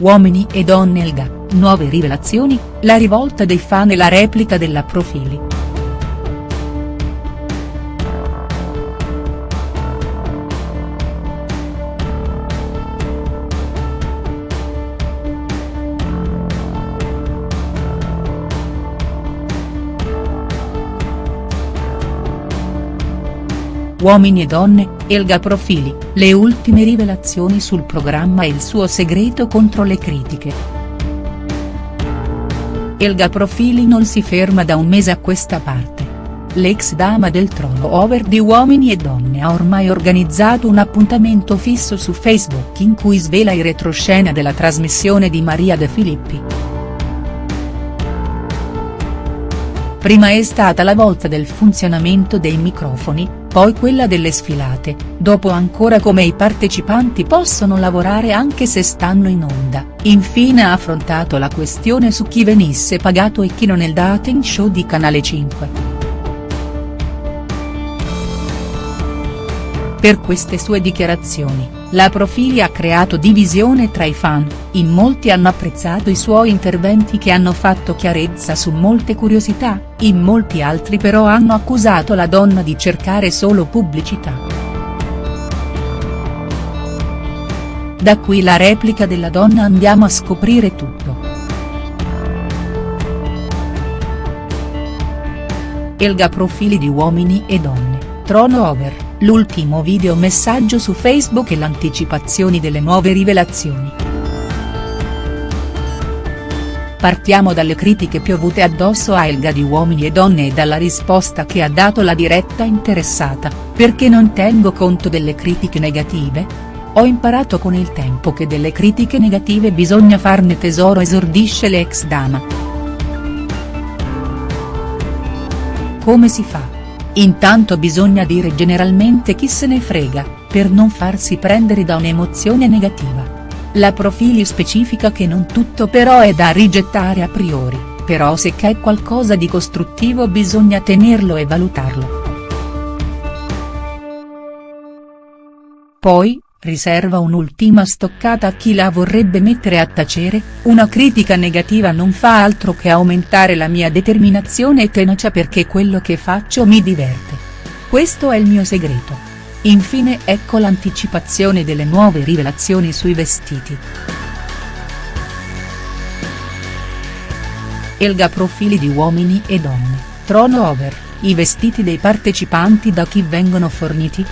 Uomini e donne Elga, nuove rivelazioni, la rivolta dei fan e la replica della Profili. Uomini e donne, Elga Profili, le ultime rivelazioni sul programma e il suo segreto contro le critiche. Elga Profili non si ferma da un mese a questa parte. L'ex dama del trono over di Uomini e Donne ha ormai organizzato un appuntamento fisso su Facebook in cui svela i retroscena della trasmissione di Maria De Filippi. Prima è stata la volta del funzionamento dei microfoni, poi quella delle sfilate, dopo ancora come i partecipanti possono lavorare anche se stanno in onda, infine ha affrontato la questione su chi venisse pagato e chi non nel dating show di Canale 5. Per queste sue dichiarazioni, la Profili ha creato divisione tra i fan, in molti hanno apprezzato i suoi interventi che hanno fatto chiarezza su molte curiosità, in molti altri però hanno accusato la donna di cercare solo pubblicità. Da qui la replica della donna andiamo a scoprire tutto. Elga Profili di uomini e donne, trono over l'ultimo video messaggio su Facebook e l'anticipazioni delle nuove rivelazioni. Partiamo dalle critiche piovute addosso a Elga di Uomini e Donne e dalla risposta che ha dato la diretta interessata, perché non tengo conto delle critiche negative? Ho imparato con il tempo che delle critiche negative bisogna farne tesoro esordisce l'ex dama. Come si fa? Intanto bisogna dire generalmente chi se ne frega, per non farsi prendere da un'emozione negativa. La Profili specifica che non tutto però è da rigettare a priori, però se c'è qualcosa di costruttivo bisogna tenerlo e valutarlo. Poi, riserva un'ultima stoccata a chi la vorrebbe mettere a tacere, una critica negativa non fa altro che aumentare la mia determinazione e tenacia perché quello che faccio mi diverte. Questo è il mio segreto. Infine ecco l'anticipazione delle nuove rivelazioni sui vestiti. Elga profili di uomini e donne, trono over, i vestiti dei partecipanti da chi vengono forniti?.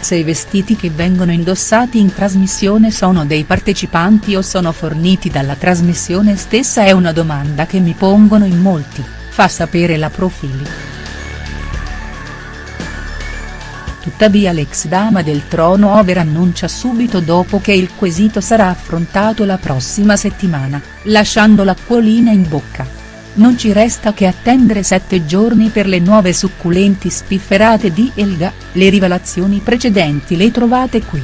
Se i vestiti che vengono indossati in trasmissione sono dei partecipanti o sono forniti dalla trasmissione stessa è una domanda che mi pongono in molti, fa sapere la Profili. Tuttavia l'ex dama del trono over annuncia subito dopo che il quesito sarà affrontato la prossima settimana, lasciando l'acquolina in bocca. Non ci resta che attendere sette giorni per le nuove succulenti spifferate di Elga, le rivelazioni precedenti le trovate qui.